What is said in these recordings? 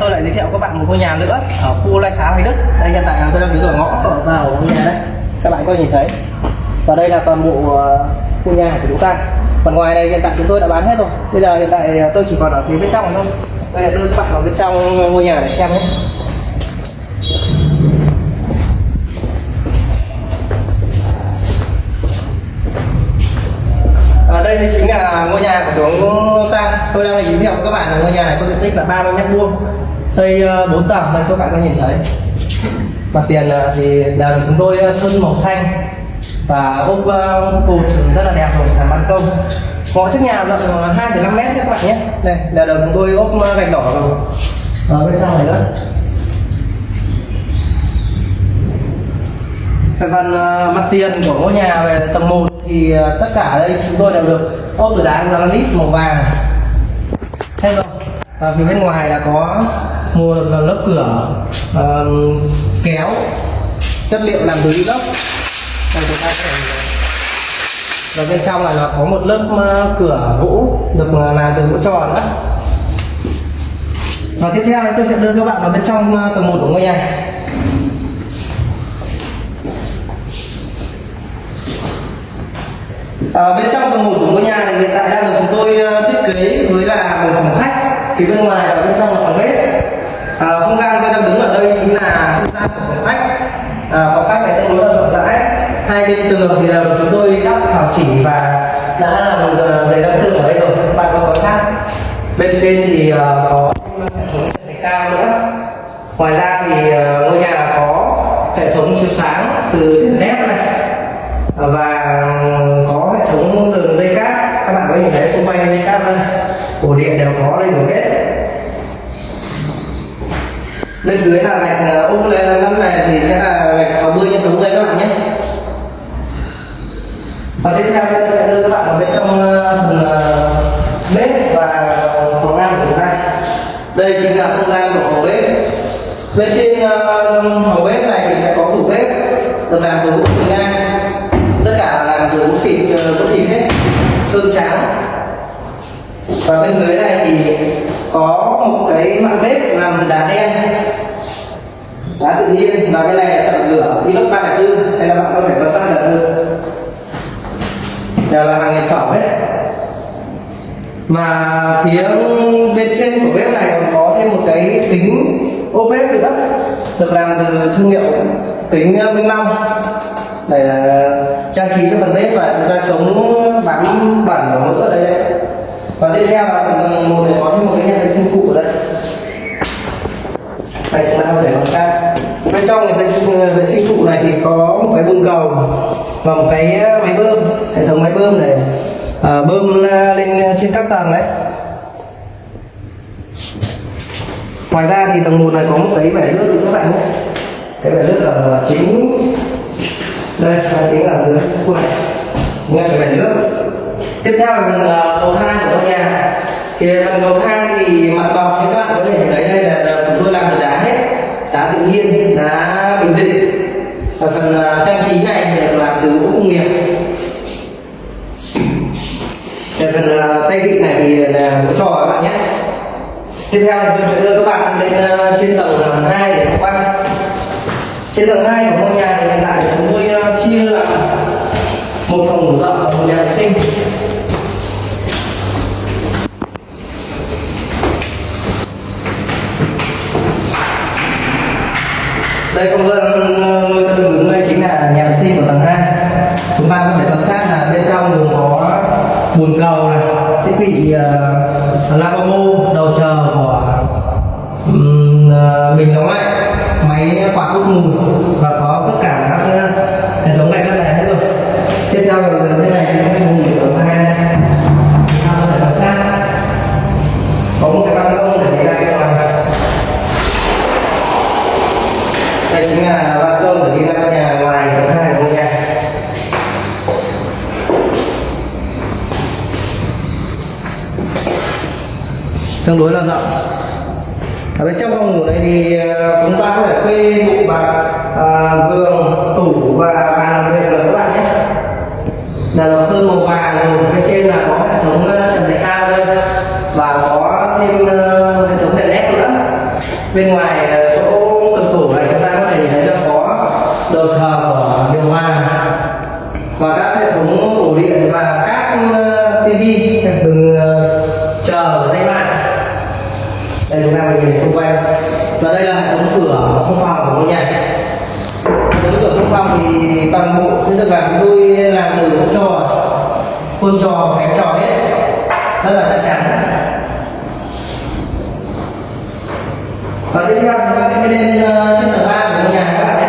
tôi lại giới thiệu các bạn một ngôi nhà nữa ở khu Lai Xá, Hoài Đức. Đây, hiện tại là tôi đang đứng ở ngõ vào ngôi nhà đây. Các bạn có nhìn thấy? Và đây là toàn bộ ờ, khu nhà của chúng ta. Phần ngoài này, hiện tại chúng tôi đã bán hết rồi. Bây giờ hiện tại ờ, tôi chỉ còn ở phía bên trong thôi. Đây là đưa các bạn vào bên trong ngôi nhà để xem nhé. Đây chính là ngôi nhà của chúng ta tôi đang giới thiệu với các bạn là ngôi nhà này có diện tích là 30 mét vuông xây ờ, 4 tầng. Đây các bạn có nhìn thấy. Mặt tiền ờ, thì là được chúng tôi ờ, sơn màu xanh và ốp cột rất là đẹp rồi làm ban công. Ngõ trước nhà rộng 2,5 mét các bạn nhé. Đây là được chúng tôi ốp gạch đỏ rồi. Ở bên trong này nữa. Về phần mặt tiền của ngôi nhà về tầng 1 thì ờ, tất cả đây chúng tôi đều được ốp từ đá granite màu vàng. Hết rồi. Và phía bên ngoài là có một lớp cửa uh, kéo chất liệu làm từ inox đây chúng ta sẽ và bên trong là nó có một lớp cửa gỗ được ờ, làm từ gỗ tròn đó. và tiếp theo là tôi sẽ đưa các bạn vào bên trong tầng 1 của ngôi nhà. À, bên trong tầng một của ngôi nhà này hiện tại đang được chúng tôi uh, thiết kế với là một phòng khách. Phía bên ngoài và bên trong là phòng bếp. À, không gian tôi đang đứng ở đây chính là không gian của phòng khách. À, phòng khách này tương đối là rộng rãi. Hai bên tường thì đều chúng tôi đắp thảo chỉ và đã làm uh, giấy đắp tường ở đây rồi. Các bạn có quan sát? Bên trên thì uh, có hệ cao nữa. Ngoài ra thì uh, ngôi nhà có hệ thống chiếu sáng từ đèn led này. Và có hệ thống đường dây cáp các bạn có nhìn thấy xung quanh dây cáp đây ổ điện đều có đầy đủ hết bên dưới là gạch ốp lên nắp này thì sẽ là gạch 60 x 60 các bạn nhé và tiếp theo tôi sẽ đưa các bạn vào bên trong ờ, phần ờ, bếp và phòng ăn của chúng ta. Đây chính là không gian của phòng bếp. Bên trên ờ, phòng bếp này thì sẽ có tủ bếp được làm từ gỗ ngang tất cả là làm từ gỗ xịt gỗ thịt hết sơn trắng. Và bên dưới này thì có một cái mặt bếp làm từ đá đen, đá tự nhiên. Và cái này là chọn rửa inox 304 hay là bạn có thể quan sát được hơn đều là hàng nhập khẩu hết. Mà phía bên trên của bếp này còn có thêm một cái kính ô bếp nữa, được làm từ thương hiệu kính ờ, Minh Long. Để ờ, trang trí cho phần bếp và chúng ta chống bám bẩn của mỡ ở đây đấy. Và tiếp theo là phần tầng một này có thêm một cái nhà vệ sinh cụ ở đây. Đây chúng ta có thể quan sát bên trong cái vệ sinh ờ, cụ này thì có một cái bồn cầu và một cái máy bơm hệ thống máy bơm này à, bơm lên à, trên các tầng đấy. Ngoài ra thì tầng một này có một cái bể nước các bạn nhé. Cái bể nước ở chính đây là chính là dưới khu này. Nghe cái bể nước. Tiếp theo là à, tầng cầu thang của ngôi nhà. Thì à, phần cầu thang thì mặt bằng các bạn có thể thấy đây là, là chúng tôi làm từ đá hết đá tự nhiên đá bình định và phần uh, trang trí này thì làm từ gỗ công nghiệp Để phần uh, tay vịn này thì là gỗ trò các bạn nhé tiếp theo tôi sẽ đưa các bạn lên uh, ờ, trên tầng 2 để tham quan. Trên tầng 2 của ngôi nhà thì hiện tại chúng tôi uh, chia là ờ, một phòng ngủ rộng và một nhà vệ sinh. Đây không gian nơi tôi đứng đây chính là nhà vệ sinh của tầng 2 chúng ta có thể quan sát là bên trong gồm có bồn cầu này thiết bị ờ, uh, lavabo tương đối là rộng ở bên trong phòng ngủ này thì ờ, chúng ta có thể kê bộ bàn à, giường tủ và bàn làm việc rồi các bạn nhé. Là lọc sơn màu vàng bên trên là có hệ thống ờ, trần thạch cao đây và có thêm hệ thống đèn led nữa. Bên ngoài chỗ toàn bộ được chúng tôi làm từ con trò khuôn trò cánh trò hết rất là chắc chắn. Và tiếp theo chúng ta sẽ lên ờ, trên tầng ba của ngôi nhà các bạn nhé.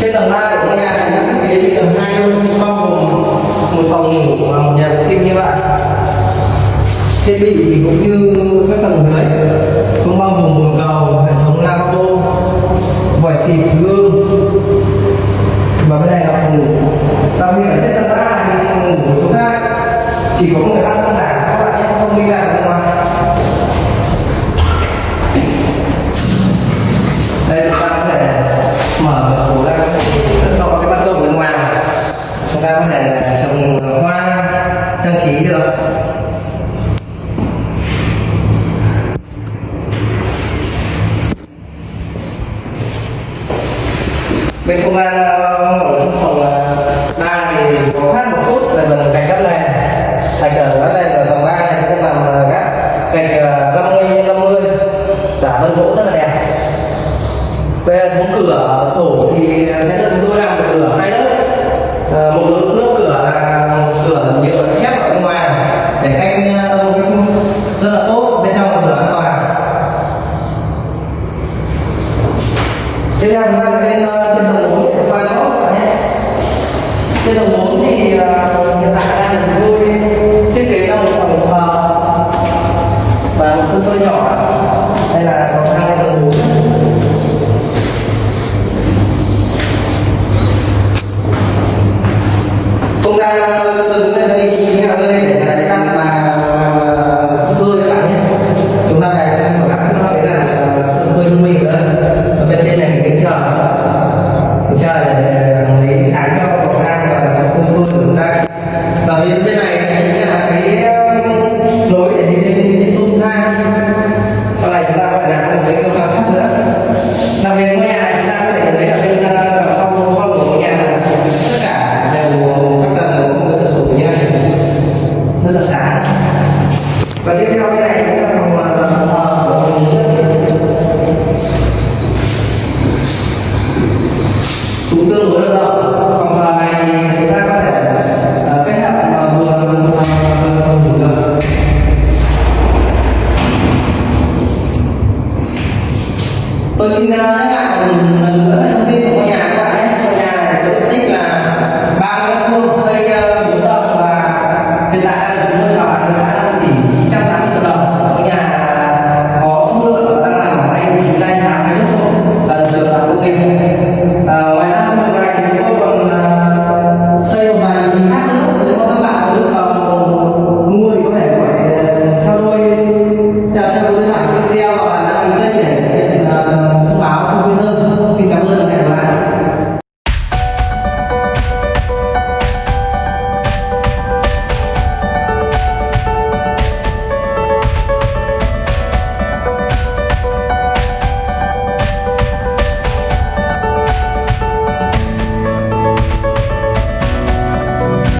Trên tầng ba thiết bị thì cũng như các tầng dưới cũng bao gồm bồn cầu hệ thống lavabo vòi xịt, gương. Và bên này là phòng ngủ. Đặc biệt ở trên tầng ba thì phòng ngủ của chúng ta chỉ có người ăn trong đảm các bạn không đi làm ngoài đây chúng ta có thể mở cửa sổ ra có thể rất rõ cái ban công bên ngoài chúng ta có thể trồng hoa trang trí được bên công an ờ, ở phòng ờ, ba thì có khác một chút là mình gạch đất này. Gạch ở đất này ở tầng ba này sẽ làm ờ, gác gạch năm mươi năm mươi giả vân gỗ rất là đẹp. Về hệ cửa sổ thì sẽ được tôi làm một cửa hai lớp. Một lớp, lớp cửa là cửa nhựa thép ở bên ngoài để cách ờ, âm rất là tốt bên trong là cửa an toàn tiếp theo chúng ta sẽ lên ờ, trên tầng bốn để qua nó các bạn nhé trên tầng bốn thì ờ, hiện tại đang được chúng thiết kế ra một phòng thờ và một sân phơi nhỏ. Đây là cầu thang lên tầng bốn. Không gian ờ, tầng lên tôi xin nhắc lại một lần nữa.